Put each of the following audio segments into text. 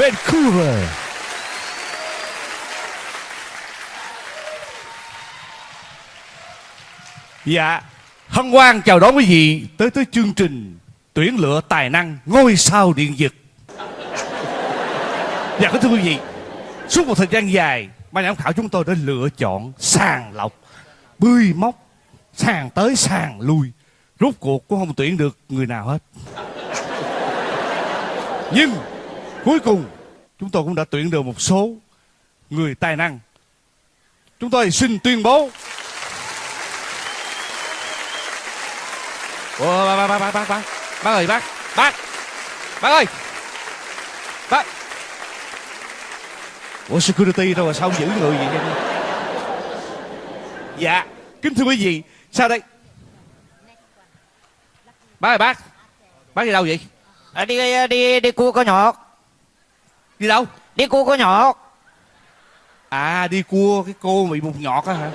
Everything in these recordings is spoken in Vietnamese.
Vancouver. Dạ, hân hoan chào đón quý vị tới tới chương trình tuyển lựa tài năng ngôi sao điện giật. Dạ kính thưa quý vị, suốt một thời gian dài, ban giám khảo chúng tôi đã lựa chọn sàng lọc, bươi móc, sàng tới sàng lui. Rốt cuộc cũng không tuyển được người nào hết. Nhưng cuối cùng chúng tôi cũng đã tuyển được một số người tài năng. Chúng tôi xin tuyên bố Ủa, bác, bác, bác, bác, bác, bác ơi, bác, bác, bác ơi, bác. Ủa, security đâu mà sao không giữ người vậy? vậy? Dạ, kính thưa quý vị, sao đây? Bác ơi, bác, bác đi đâu vậy? À, đi đi đi cua con nhọt Đi đâu? đi cua có nhọt À, đi cua cái cô bị một nhọt á hả?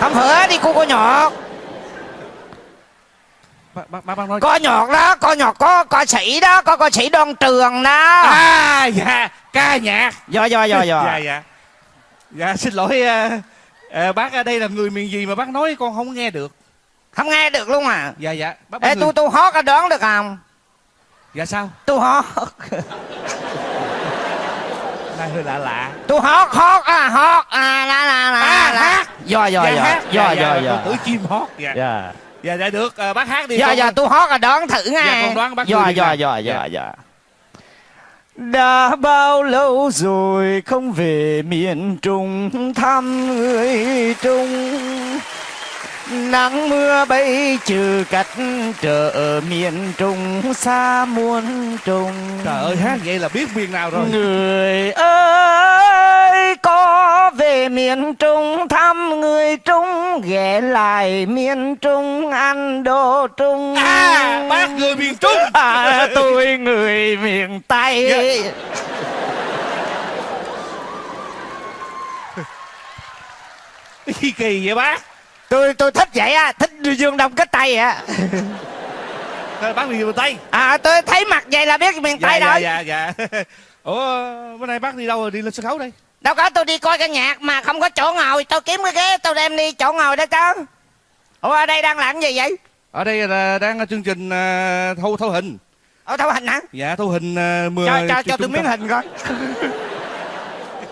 không phải đi cua có nhọt bác, bác, bác nói... có nhọt đó có nhọt có ca sĩ đó có ca sĩ đoan trường đó. À, dạ, ca nhạc. do do do dạ. Do dạ. Dạ xin lỗi à, à, bác ở đây là người miền gì mà bác nói con không nghe được? Không nghe được luôn à? Dạ dạ. Bác, bác ê người... tôi tôi hót có đoán được không? Dạ sao? Tôi hót này hơi lạ lạ. Tôi hót hót à hót. À la la la À, la. hát. do do dạ, do do dạ, do dạ, do tưởng chim hót dạ dạ. Dạ dạ được. À, bác hát đi con- do tôi hót là đoán thử nha. Dạ, con đoán bác do do do Dạ. do do đã bao lâu rồi không về miền Trung thăm người Trung Nắng mưa bay trừ cách trở miền Trung xa muôn trùng. Trời ơi hát vậy là biết miền nào rồi. Người ơi có về miền Trung thăm người Trung ghé lại miền Trung ăn đồ Trung. À bác người miền trung. À, tôi người miền Tây. Dạ. kỳ kỳ vậy bác tôi tôi thích vậy á thích dương đông kích tây á. Thôi, bác miền tây à tôi thấy mặt vậy là biết miền dạ tây dạ rồi. dạ dạ ủa bữa nay bác đi đâu rồi? Đi lên sân khấu đây. Đâu có tôi đi coi ca nhạc mà không có chỗ ngồi. Tôi kiếm cái ghế tôi đem đi chỗ ngồi đó chứ. Ủa ở đây đang làm gì vậy? Ở đây là đang ở chương trình à, thâu thâu hình. Ở thâu hình hả? Dạ thâu hình à, mười cho cho cho tôi miếng hình coi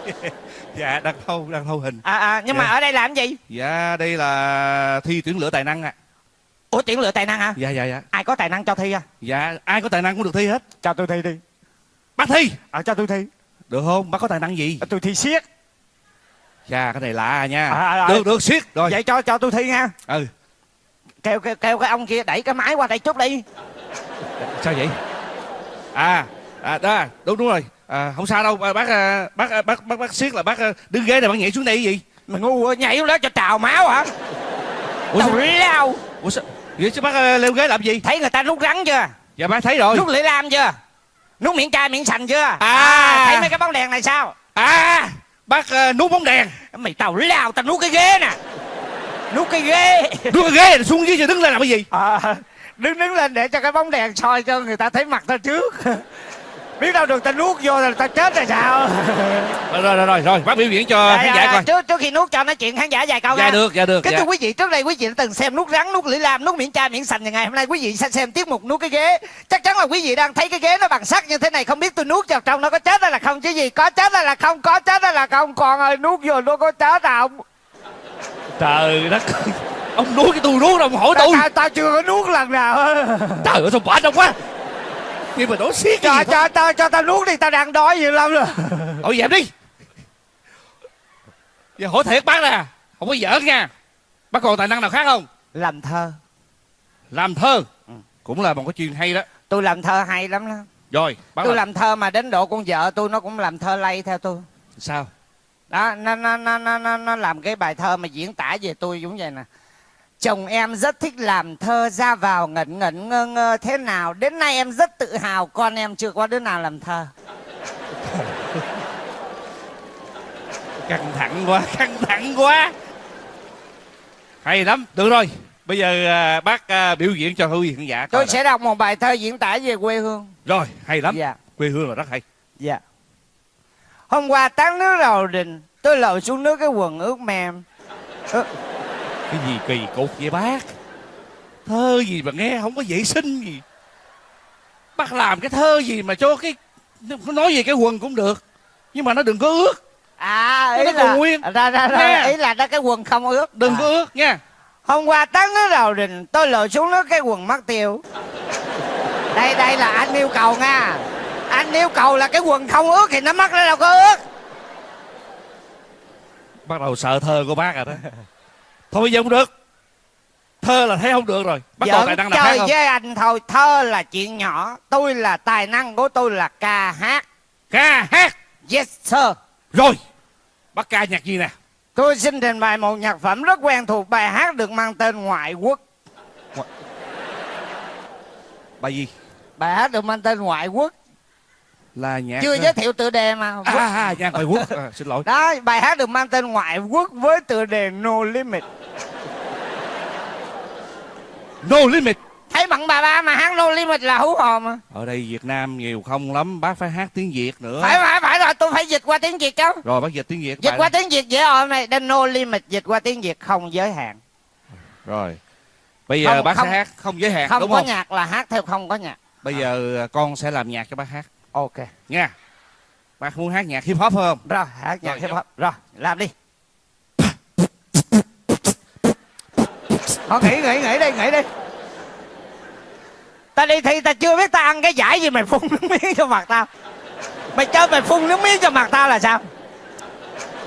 dạ đang thâu đang thâu hình. À, à nhưng mà Dạ. ở đây làm gì? Dạ đây là thi tuyển lựa tài năng ạ. Ủa tuyển lựa tài năng hả? Dạ dạ dạ. Ai có tài năng cho thi à? Dạ ai có tài năng cũng được thi hết. Cho tôi thi đi. Bác thi. À cho tôi thi. Được không? Bác có tài năng gì? À, tôi thi siết. Dạ cái này lạ à nha. À, à, à. được được siết. Rồi. Vậy cho cho tôi thi nha. Ừ. Kêu kêu kêu cái ông kia đẩy cái máy qua đây chút đi. Sao vậy? À à đó đúng đúng rồi à, không sao đâu à, bác à, bác à, bác bác bác siết là bác à, đứng ghế này bác nhảy xuống đây cái gì? Mày ngu quá, nhảy xuống đó cho trào máu hả? Ủa sao, lao. Ủa sao? Vậy chứ bác à, leo ghế làm gì? Thấy người ta nút rắn chưa? Dạ bác thấy rồi. Nút lưỡi lam chưa? Nút miệng chai miệng sành chưa? À. thấy mấy cái bóng đèn này sao? À bác à, nút bóng đèn. Mày tao lao tao nút cái ghế nè. Nút cái ghế. Nút cái ghế xuống dưới rồi đứng lên làm cái gì? À, đứng đứng lên để cho cái bóng đèn soi cho người ta thấy mặt tao trước biết đâu được tao nuốt vô là tao chết rồi sao rồi rồi rồi rồi, rồi bác biểu diễn cho khán giả coi trước trước khi nuốt cho nói chuyện khán giả vài câu dạ nha. được dạ được Kính dạ. thưa quý vị, trước đây quý vị đã từng xem nút rắn, nút lưỡi lam, nút miệng chai, miệng sành ngày hôm nay quý vị sẽ xem tiết mục nút cái ghế. Chắc chắn là quý vị đang thấy cái ghế nó bằng sắt như thế này, không biết tôi nuốt vào trong nó có chết hay là không chứ gì? Có chết hay là không? Có chết hay là không? Còn ơi, nuốt vô nó có chết không? trời đất ông nuốt cái tôi nuốt đâu mà hỏi tôi tao, tao chưa có nuốt lần nào trời ơi sao quả đông quá nhưng mà đổ xiết Cho, cho, cho, cho tao nuốt đi, tao đang đói nhiều lắm rồi. thôi dẹp đi. Giờ hỏi thiệt bác nè không có giỡn nha. Bác còn tài năng nào khác không? Làm thơ. làm thơ? Cũng là một cái chuyện hay đó. Tôi làm thơ hay lắm đó. rồi bác Tôi làm làm thơ mà đến độ con vợ tôi nó cũng làm thơ lay theo tôi. sao? Đó nó nó nó nó nó, nó làm cái bài thơ mà diễn tả về tôi giống vậy nè chồng em rất thích làm thơ ra vào ngẩn ngẩn ngơ ngơ thế nào. Đến nay em rất tự hào con em chưa có đứa nào làm thơ. Căng thẳng quá căng thẳng quá. Hay lắm được rồi. Bây giờ à, bác à, biểu diễn cho quý vị khán giả tôi sẽ đọc một bài thơ diễn tả về quê hương. Rồi hay lắm. Dạ. Quê hương là rất hay. Dạ. Hôm qua tán nước đầu đình Tôi lội xuống nước cái quần ướt mềm. Ơ, Cái gì kỳ cục vậy bác? Thơ gì mà nghe không có vệ sinh gì. Bác làm cái thơ gì mà cho cái Nói về cái quần cũng được Nhưng mà nó đừng có ướt À Nó ý còn là nguyên. ra, ra, ra. Ý là nó cái quần không ướt Đừng À. có ướt nha Hôm qua tán nước đầu đình Tôi lội xuống nước cái quần mất tiêu. Đây đây là anh yêu cầu nha. Anh yêu cầu là cái quần không ướt Thì nó mất nó đâu có ướt Bắt đầu sợ thơ của bác rồi đó Thôi bây giờ không được. Thơ là thấy không được rồi. Bắt đầu tài năng khác chơi không? với anh thôi. Thơ là chuyện nhỏ Tôi là tài năng của tôi là ca hát. Ca hát? Yes sir. Rồi Bác ca nhạc gì nè? Tôi xin trình bày một nhạc phẩm rất quen thuộc Bài hát được mang tên Ngoại quốc. Bài gì? Bài hát được mang tên Ngoại quốc. Là nhạc Chưa giới thiệu tựa đề mà. À, à, nhạc ngoại quốc. À, Xin lỗi. Đó bài hát được mang tên Ngoại quốc Với tựa đề No Limit No Limit. Thấy bằng bà ba mà hát No Limit là hú hồn mà. Ở đây Việt Nam nhiều không lắm Bác phải hát tiếng Việt nữa. Phải phải phải rồi tôi phải dịch qua tiếng Việt chứ. Rồi bác dịch tiếng Việt Dịch qua đó. tiếng Việt dễ ổn này Đây No Limit dịch qua tiếng Việt không giới hạn. Rồi Bây giờ Không, bác không. sẽ hát không giới hạn Không đúng có không? nhạc là hát theo không có nhạc. Bây giờ à, con sẽ làm nhạc cho bác hát. Ok. Nha. Bác muốn hát nhạc hip hop phải không? Rồi hát nhạc Rồi, hip hop. Rồi làm đi Thôi nghỉ nghỉ nghỉ đi nghỉ đi. Ta đi thi ta chưa biết ta ăn cái giải gì mày phun nước miếng cho mặt tao. Mày chơi mày phun nước miếng cho mặt tao là sao?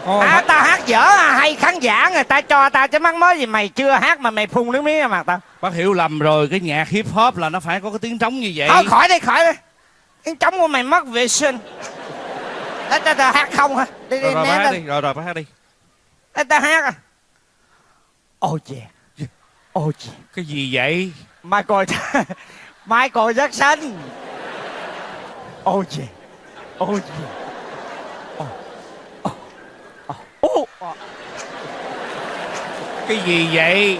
Con À tao hát dở à hay khán giả người ta cho tao chứ mắc mới gì mày chưa hát mà mày phun nước miếng cho mặt tao. Bác hiểu lầm rồi Cái nhạc hip hop là nó phải có cái tiếng trống như vậy. Thôi khỏi đi khỏi đi. Tiếng trống của mày mất vệ sinh. Ê, ta, ta hát không hả? Đi đi Rồi rồi bác hát đi Rồi rồi bác hát đi. Ê, ta hát à. Oh yeah Yeah Cái gì vậy? Michael Michael Jackson. Oh yeah Oh Oh Oh oh. oh. Cái gì vậy?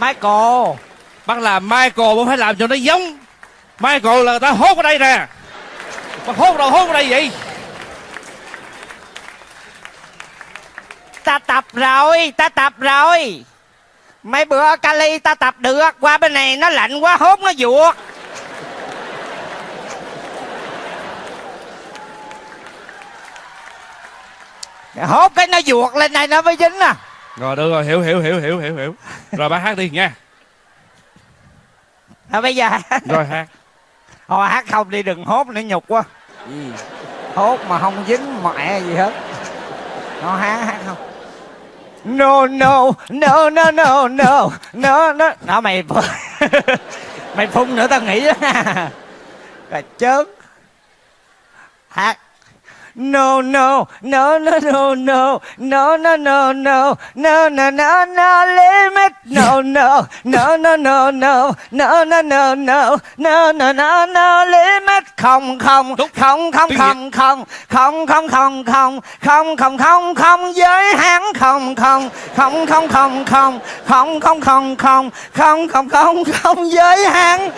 Michael. Bác làm Michael bác phải làm cho nó giống. Michael là người ta hốt ở đây nè. Bác hốt đâu hốt ở đây vậy? Ta tập rồi Ta tập rồi Mấy bữa ở Cali ta tập được Qua bên này nó lạnh quá hốt nó vuột. Hốt cái nó vuột lên này nó mới dính à. Rồi được rồi hiểu hiểu hiểu hiểu hiểu hiểu. Rồi bác hát đi nha. À, Bây giờ Rồi hát. Thôi hát không đi đừng hốt nữa nhục quá. Ừ. hốt mà không dính mẹ gì hết. Nó hát hát không no no no no no no no no. Nó mày mày phun nữa, tao nghĩ đó rồi chớp hát No no no no no no no no no no no no no no limit no no no no no no no no no no no no no no limit không không không không không không không không không không không không không không giới hạn không không không không không không không không không không không không không không giới hạn!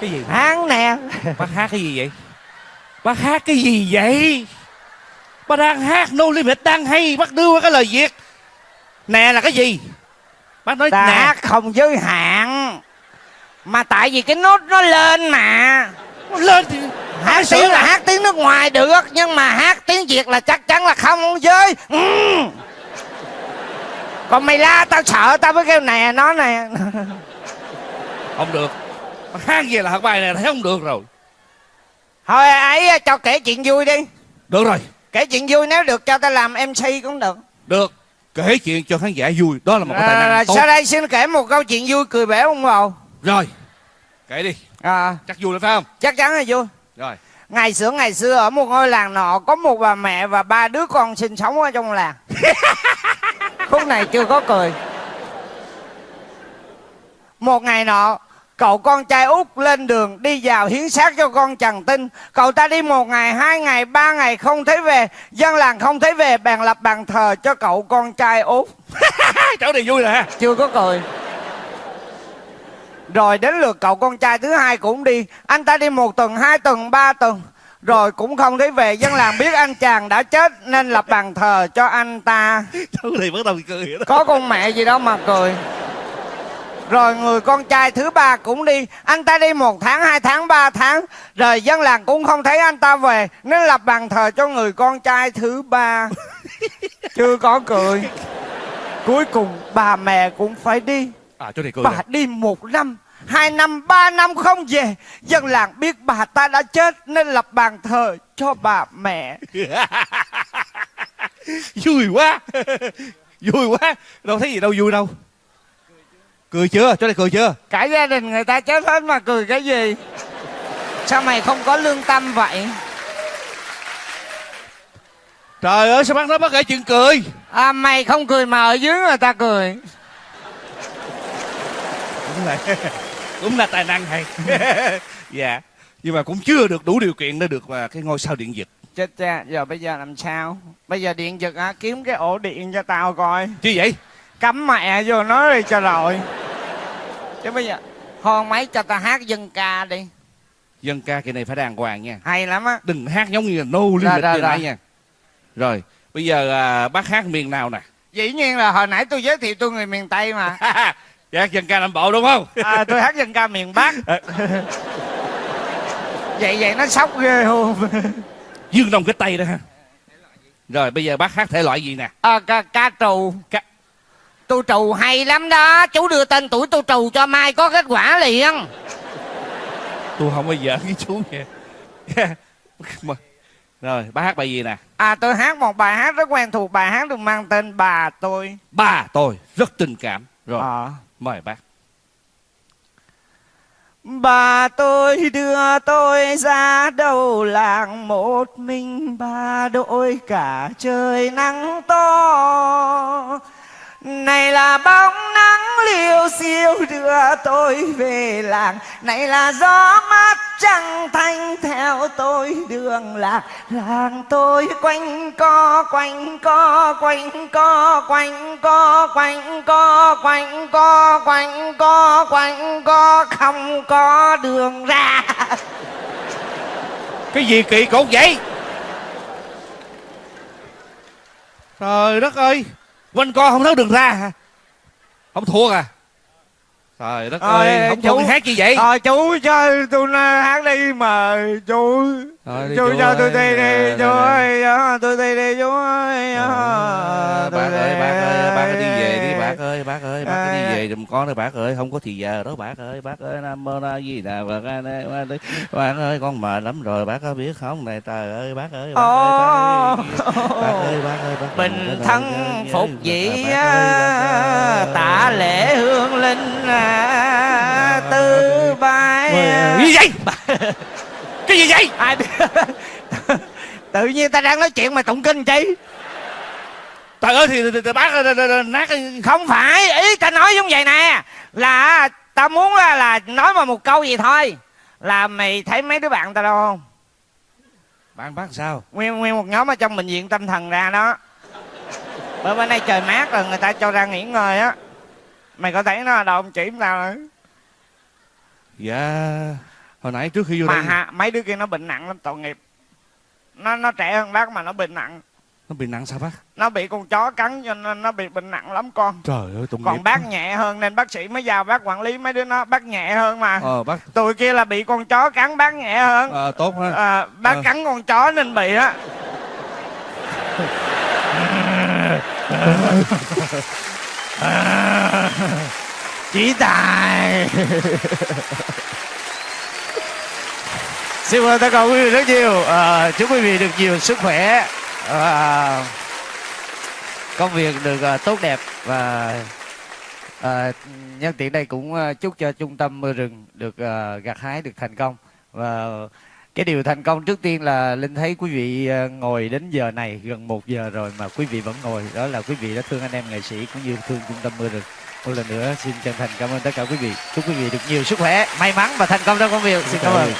Cái gì hắn nè Bác hát cái gì vậy Bác hát cái gì vậy? Bác đang hát No Limit đang hay Bác đưa cái lời Việt. Nè là cái gì? Bác nói ta nè. hát không giới hạn mà tại vì cái nốt nó lên mà. Lên thì hát tiếng là hát tiếng nước ngoài được nhưng mà hát tiếng việt là chắc chắn là không giới. Ừ. còn mày la tao sợ tao mới kêu nè nó nè. Không được. Hát gì là hát bài này thấy không được rồi thôi ấy cho kể chuyện vui đi. Được rồi. Kể chuyện vui nếu được cho tao làm mc cũng được. Được. Kể chuyện cho khán giả vui. Đó là một cái tài năng tốt. sau đây xin kể một câu chuyện vui cười bể ông bầu Rồi. Kể đi. À, Chắc vui lắm phải không? Chắc chắn là vui. Rồi. Ngày xưa ngày xưa ở một ngôi làng nọ có một bà mẹ và ba đứa con sinh sống ở trong làng. Khúc này chưa có cười. Một ngày nọ cậu con trai út lên đường đi vào hiến xác cho con trần tinh. Cậu ta đi một ngày hai ngày ba ngày không thấy về. Dân làng không thấy về bèn lập bàn thờ cho cậu con trai út. Chỗ này vui rồi ha. Chưa có cười. Rồi đến lượt cậu con trai thứ hai cũng đi. Anh ta đi một tuần hai tuần ba tuần. Rồi cũng không thấy về. Dân làng biết anh chàng đã chết nên lập bàn thờ cho anh ta. Chú thì bắt đầu cười đó. Có con mẹ gì đâu mà cười rồi người con trai thứ ba cũng đi. Anh ta đi một tháng hai tháng ba tháng. Rồi dân làng cũng không thấy anh ta về nên lập bàn thờ cho người con trai thứ ba. Chưa có cười. Cuối cùng bà mẹ cũng phải đi. À chú này cười bà nè. đi một năm hai năm ba năm không về. Dân làng biết bà ta đã chết nên lập bàn thờ cho bà mẹ. Vui quá. Vui quá. Đâu thấy gì đâu vui đâu cười chưa? Chú này cười chưa? Cả gia đình người ta chết hết mà cười cái gì? Sao mày không có lương tâm vậy? Trời ơi sao bác nói bác kể chuyện cười? À, mày không cười mà ở dưới người ta cười. Cũng là cũng là tài năng hay. Dạ. Nhưng mà cũng chưa được đủ điều kiện để được mà cái ngôi sao điện giật chết cha giờ bây giờ làm sao? Bây giờ điện giật á kiếm cái ổ điện cho tao coi. Chứ vậy? Cắm mẹ vô nó đi cho rồi chứ bây giờ hòn máy cho tao hát dân ca đi. Dân ca kỳ này phải đàng hoàng nha. Hay lắm á. Đừng hát giống như là nô liên lịch nãy nha. Rồi bây giờ à, bác hát miền nào nè? Dĩ nhiên là hồi nãy tôi giới thiệu tôi người miền tây mà. Dạ dân ca nam bộ đúng không? À, tôi hát dân ca miền bắc. Vậy vậy nó sốc ghê không dương đông cái tây đó ha. Rồi bây giờ bác hát thể loại gì nè? À, ca, ca trù. Ca- tôi trù hay lắm đó. Chú đưa tên tuổi tôi trù cho mai có kết quả liền. Tôi không bao giờ với chú nha rồi bác hát bài gì nè? À tôi hát một bài hát rất quen thuộc. Bài hát được mang tên bà tôi. Ba tôi rất tình cảm. Rồi Ờ. mời bác. Bà tôi đưa tôi ra đầu làng một mình. Bà đội cả trời nắng to này là bóng nắng liêu xiêu đưa tôi về làng. Này là gió mát trăng thanh theo tôi đường lạc Làng tôi quanh co quanh co quanh co quanh co quanh co quanh co quanh co quanh co, không có đường ra. Cái gì kỳ cục vậy? Trời đất ơi! Quanh co không thấy đường ra hả? Không thua à? Trời đất Ơi, ơi không chú- thua hát gì vậy? Ờ chú cho tôi hát đi mà chú Chú cho tôi ơi. đi đi chú Rồi, ơi ờ, tôi đi đi chú ơi Ờ, ờ, bác ơi bác ơi bác đi về đi bác ơi bác ơi bác À. đi về giùm con đi bác ơi không có thì giờ đó bác ơi bác ơi nam mô a di đà phật A Di Đà Phật. bác ơi con mệt lắm rồi bác có biết không này trời ơi bác ơi bác ơi bác ơi bác ơi bác ơi bác Bình ơi, thân bác ơi, phục bác dĩ ơi, bác ơi. Tạ lễ hương linh à, Tư bài Ôi, gì vậy cái gì vậy? Ai biết Tự nhiên ta đang nói chuyện mà tụng kinh chi trời ơi thì, thì, thì bác nát Không phải Ý ta nói giống vậy nè. Là ta muốn là, là nói mà một câu gì thôi. Là mày thấy mấy đứa bạn ta đâu không? Bạn bác sao? Nguyên, nguyên một nhóm ở trong bệnh viện tâm thần ra đó. Bữa bên đây trời mát rồi người ta cho ra nghỉ ngơi á. Mày có thấy nó ở đâu không? Chỉ tao nữa. Dạ hồi nãy trước khi vô Mà đây ha, mấy đứa kia nó bệnh nặng lắm tội nghiệp. Nó nó trẻ hơn bác mà nó bệnh nặng. Nó bị nặng sao bác? Nó bị con chó cắn cho nên nó bị bệnh nặng lắm con. Trời ơi tội nghiệp Còn bác nhẹ hơn nên bác sĩ mới giao bác quản lý mấy đứa nó. Bác nhẹ hơn mà. Ờ bác Tụi kia là bị con chó cắn bác nhẹ hơn. Ờ, tốt ha à, Bác Ờ. cắn con chó nên bị á. Chỉ tài Xin ơn tất cả quý vị rất nhiều. À, Chúc quý vị được nhiều sức khỏe à, Công việc được à, tốt đẹp Và à, nhân tiện đây cũng à, chúc cho trung tâm mưa rừng được à, gặt hái được thành công. Và cái điều thành công trước tiên là linh thấy quý vị à, ngồi đến giờ này gần một giờ rồi mà quý vị vẫn ngồi. Đó là quý vị đã thương anh em nghệ sĩ cũng như thương trung tâm mưa rừng. Một lần nữa xin chân thành cảm ơn tất cả quý vị. Chúc quý vị được nhiều sức khỏe may mắn và thành công trong công việc. Xin cảm ơn